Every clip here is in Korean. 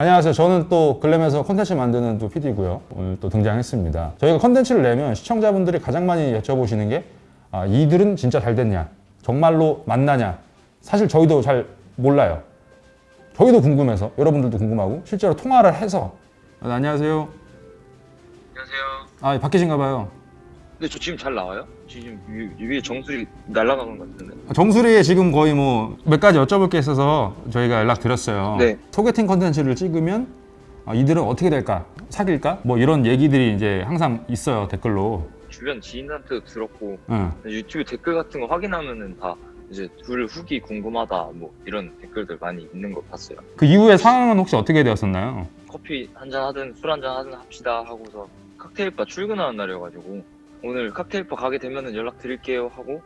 안녕하세요. 저는 또 글램에서 콘텐츠 만드는 또 PD고요. 오늘 또 등장했습니다. 저희가 콘텐츠를 내면 시청자분들이 가장 많이 여쭤보시는 게 아, 이들은 진짜 잘 됐냐? 정말로 만나냐? 사실 저희도 잘 몰라요. 저희도 궁금해서 여러분들도 궁금하고 실제로 통화를 해서 아, 네, 안녕하세요. 안녕하세요. 아 바뀌신가 봐요. 근데 저 지금 잘 나와요? 지금 위, 위에 정수리 날아가는 것 같은데. 정수리에 지금 거의 뭐 몇 가지 여쭤볼 게 있어서 저희가 연락 드렸어요. 네. 소개팅 컨텐츠를 찍으면 아, 이들은 어떻게 될까? 사귈까? 뭐 이런 얘기들이 이제 항상 있어요 댓글로. 주변 지인한테도 들었고 응. 유튜브 댓글 같은 거 확인하면은 다 이제 둘 후기 궁금하다 뭐 이런 댓글들 많이 있는 거 봤어요. 그 이후에 상황은 혹시 어떻게 되었었나요? 커피 한 잔 하든 술 한 잔 하든 합시다 하고서 칵테일바 출근하는 날이어가지고 오늘 칵테일바 가게 되면은 연락 드릴게요 하고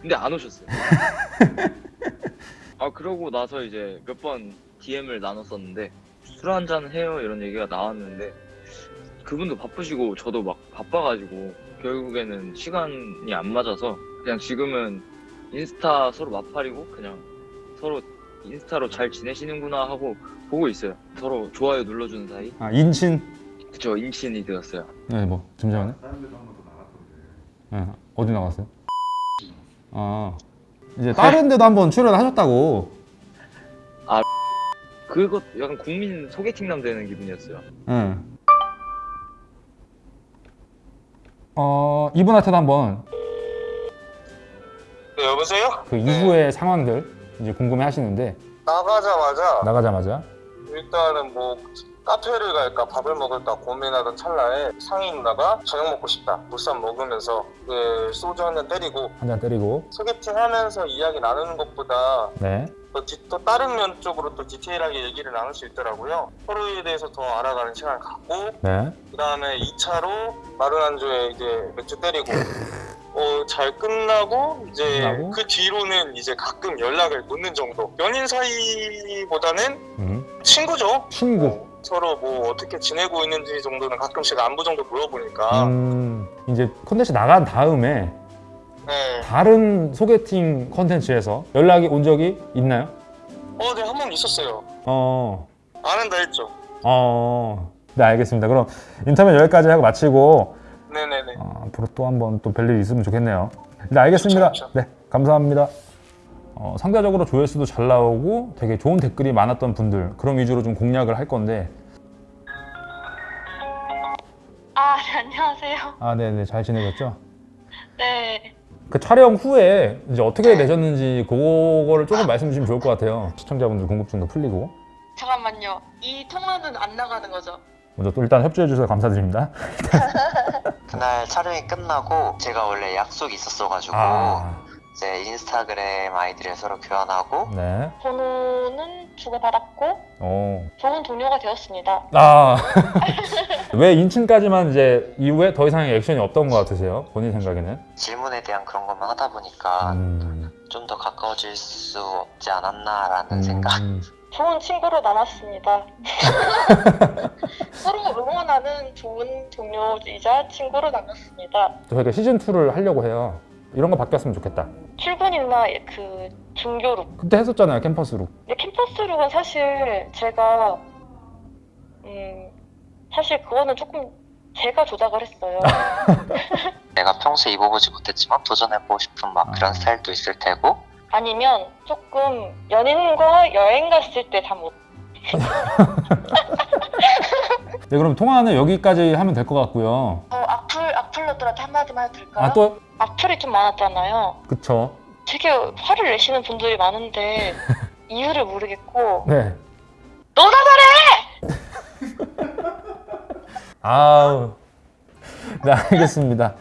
근데 안 오셨어요. 아 그러고 나서 이제 몇 번 DM을 나눴었는데 술 한잔 해요 이런 얘기가 나왔는데 그분도 바쁘시고 저도 막 바빠가지고 결국에는 시간이 안 맞아서 그냥 지금은 인스타 서로 마팔이고 그냥 서로 인스타로 잘 지내시는구나 하고 보고 있어요. 서로 좋아요 눌러주는 사이. 아 인친? 그쵸 인친이 되었어요. 네, 뭐 잠시만요. 네, 어디 나갔어요? 아 이제 다른 데도 한번 출연하셨다고. 그것 약간 국민 소개팅남 되는 기분이었어요. 네. 어 이분한테도 한번 네, 여보세요? 그 이후의 상황들 이제 궁금해 하시는데 나가자마자 나가자마자 일단은 뭐 카페를 갈까 밥을 먹을까 고민하던 찰나에 상인 누나가 저녁 먹고 싶다 물쌈 먹으면서 예, 소주 한 잔 때리고 한 잔 때리고 소개팅 하면서 이야기 나누는 것보다 네. 또, 디- 또 다른 면 쪽으로 또 디테일하게 얘기를 나눌 수 있더라고요 서로에 대해서 더 알아가는 시간을 갖고 네. 그 다음에 2차로 마른 안주에 이제 맥주 때리고 어, 잘 끝나고 이제 끝나고? 그 뒤로는 이제 가끔 연락을 놓는 정도 연인 사이보다는 음. 친구죠 친구. 뭐 서로 뭐 어떻게 지내고 있는지 정도는 가끔씩 안부 정도 물어보니까 음, 이제 콘텐츠 나간 다음에 네. 다른 소개팅 콘텐츠에서 연락이 온 적이 있나요? 어, 네, 한 번 있었어요. 어, 안 한다 했죠. 어, 네 알겠습니다. 그럼 인터뷰 여기까지 하고 마치고 네네네. 어, 앞으로 또 한번 또 뵐일 있으면 좋겠네요. 네 알겠습니다. 좋죠, 좋죠. 네 감사합니다. 어, 상대적으로 조회수도 잘 나오고 되게 좋은 댓글이 많았던 분들 그런 위주로 좀 공략을 할 건데 아, 네, 안녕하세요. 아 네네 잘 지내셨죠? 네. 그 촬영 후에 이제 어떻게 되셨는지 그거를 조금 말씀 주시면 좋을 것 같아요. 시청자분들 궁금증도 풀리고 잠깐만요. 이 통화는 안 나가는 거죠? 먼저 또 일단 협조해 주셔서 감사드립니다. 그날 촬영이 끝나고 제가 원래 약속이 있었어가지고 아, 이제 인스타그램 아이디를 서로 교환하고 네. 번호는 주고받았고 어. 좋은 동료가 되었습니다. 아. 왜 인친까지만 이제 이후에 더 이상의 액션이 없던 것 같으세요? 본인 생각에는? 질문에 대한 그런 것만 하다 보니까 음. 좀더 가까워질 수 없지 않았나라는 음. 생각 좋은 친구로 남았습니다. 서로 하는 좋은 동료이자 친구로 남았습니다. 저희가 시즌2를 하려고 해요. 이런 거 바뀌었으면 좋겠다. 출근이나 그 중교룩. 그때 했었잖아요, 캠퍼스로. 근데 캠퍼스룩은 사실 제가 음 사실 그거는 조금 제가 조작을 했어요. 내가 평소에 입어보지 못했지만 도전해보고 싶은 막 아. 그런 스타일도 있을 테고 아니면 조금 연인과 여행 갔을 때 잠옷. 네, 그럼 통화는 여기까지 하면 될 것 같고요. 어, 악플 악플러들한테 한마디만 해도 될까요? 아, 또, 악플이 좀 많았잖아요. 그쵸. 되게 화를 내시는 분들이 많은데 이유를 모르겠고 네. 너나 잘해! 아우. 네, 알겠습니다.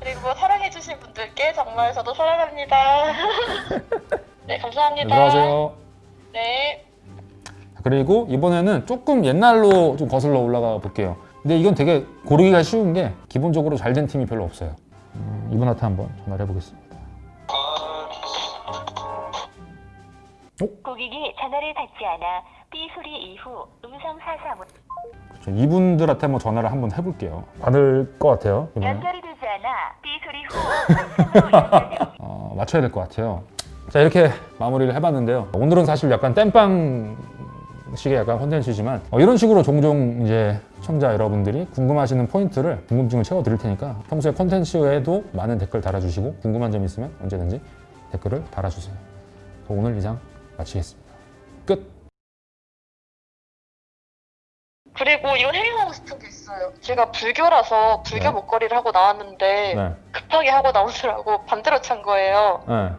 그리고 사랑해주신 분들께 정말 저도 사랑합니다. 네 네, 감사합니다. 들어가세요. 네. 그리고 이번에는 조금 옛날로 좀 거슬러 올라가 볼게요. 근데 이건 되게 고르기가 쉬운 게 기본적으로 잘 된 팀이 별로 없어요. 음, 이분한테 한번 전화를 해보겠습니다. 고객이 전화를 받지 않아 삐 소리 이후 음성 사사 못 그렇죠. 이분들한테 한번 전화를 한번 해볼게요. 받을 것 같아요. 이번엔. 연결이 되지 않아 삐 소리 후 어, 맞춰야 될 것 같아요. 자 이렇게 마무리를 해봤는데요. 오늘은 사실 약간 땜빵 식의 약간 콘텐츠지만 어, 이런 식으로 종종 이제 시청자 여러분들이 궁금하시는 포인트를 궁금증을 채워 드릴 테니까 평소에 콘텐츠에도 많은 댓글 달아주시고 궁금한 점 있으면 언제든지 댓글을 달아주세요. 오늘 이상 마치겠습니다. 끝. 그리고 이건 해명하고 싶은 게 있어요. 제가 불교라서 불교 네. 목걸이를 하고 나왔는데 네. 급하게 하고 나오느라고 반대로 찬 거예요. 네.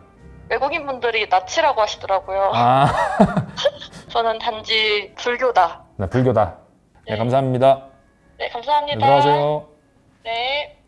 외국인 분들이 나치라고 하시더라고요. 아, 저는 단지 불교다. 네, 불교다. 네, 네. 감사합니다. 네, 감사합니다. 들어가세요. 네.